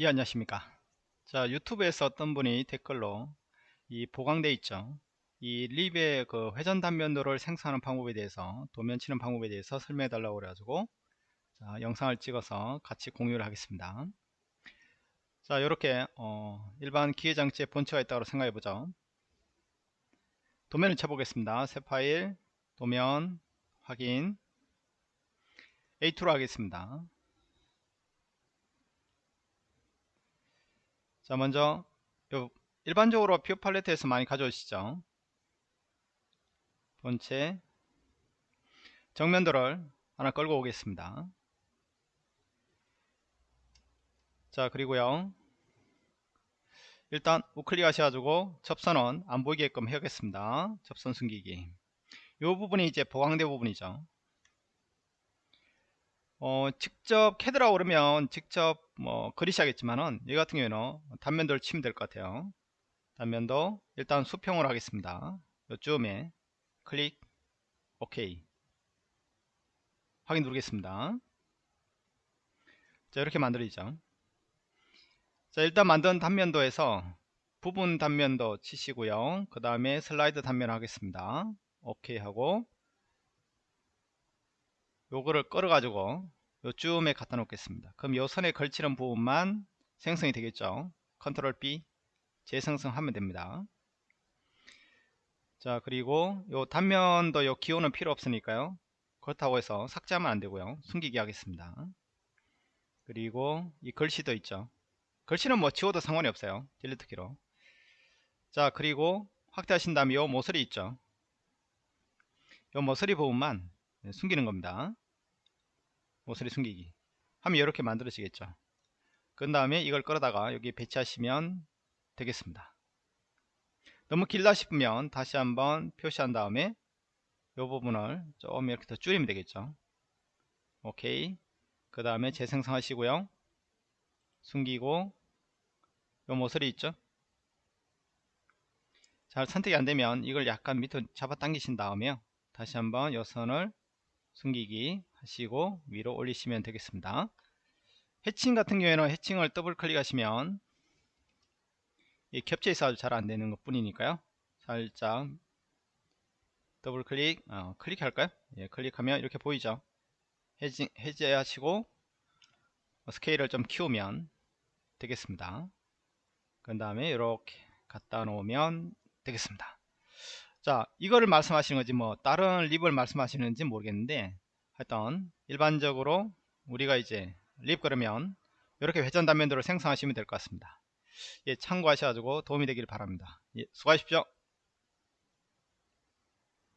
예 안녕하십니까. 자 유튜브에서 어떤 분이 댓글로 이 보강돼 있죠. 이 립의 그 회전 단면도를 생성하는 방법에 대해서 도면 치는 방법에 대해서 설명해 달라고 그래 가지고 자 영상을 찍어서 같이 공유를 하겠습니다. 자 이렇게 어, 일반 기계장치에 본체가 있다고 생각해 보죠. 도면을 쳐보겠습니다. 새 파일 도면 확인. A2로 하겠습니다 자 먼저 일반적으로 view palette에서 많이 가져오시죠. 본체. 정면도를 하나 끌고 오겠습니다. 자 그리고요. 일단 우클릭 하셔가지고 접선은 안 보이게끔 해야겠습니다. 접선 숨기기. 이 부분이 이제 보강된 부분이죠 어, 직접 캐드라고 그러면 직접 뭐 그리셔야겠지만은 이 같은 경우에는 단면도를 치면 될 것 같아요. 단면도 일단 수평으로 하겠습니다. 요쯤에 클릭 OK. 확인 누르겠습니다. 자 이렇게 만들어지죠. 자 일단 만든 단면도에서 부분 단면도 치시고요. 그 다음에 슬라이드 단면 하겠습니다. OK 하고 요거를 끌어 가지고 요쯤에 갖다 놓겠습니다. 그럼 요 선에 걸치는 부분만 생성이 되겠죠? 컨트롤 B 재생성하면 됩니다. 자 그리고 요 단면도 요 기호는 필요 없으니까요. 그렇다고 해서 삭제하면 안되고요. 숨기기 하겠습니다. 그리고 이 글씨도 있죠. 글씨는 뭐 지워도 상관이 없어요. 딜리트 키로. 자 그리고 확대하신 다음에 요 모서리 있죠? 요 모서리 부분만 숨기는 겁니다. 모서리 숨기기. 하면 이렇게 만들어지겠죠. 그 다음에 이걸 끌어다가 여기 배치하시면 되겠습니다. 너무 길다 싶으면 다시 한번 표시한 다음에 이 부분을 좀 이렇게 더 줄이면 되겠죠. 오케이. 그 다음에 재생성 하시고요. 숨기고 요 모서리 있죠? 잘 선택이 안되면 이걸 약간 밑으로 잡아 당기신 다음에요. 다시 한번 요 선을 숨기기 하시고 위로 올리시면 되겠습니다. 해칭 같은 경우에는 해칭을 더블 클릭하시면 이 겹쳐 있어 잘 안되는 것 뿐이니까요. 살짝 더블 클릭 어, 클릭할까요? 예, 클릭하면 이렇게 보이죠? 해지, 해제하시고 스케일을 좀 키우면 되겠습니다. 그 다음에 이렇게 갖다 놓으면 되겠습니다 자 이거를 말씀하시는 거지 뭐 다른 rib을 말씀하시는지 모르겠는데 하여튼 일반적으로 우리가 이제 rib 그러면 이렇게 회전 단면도를 생성하시면 될 것 같습니다. 예, 참고하셔가지고 도움이 되기를 바랍니다. 예, 수고하십시오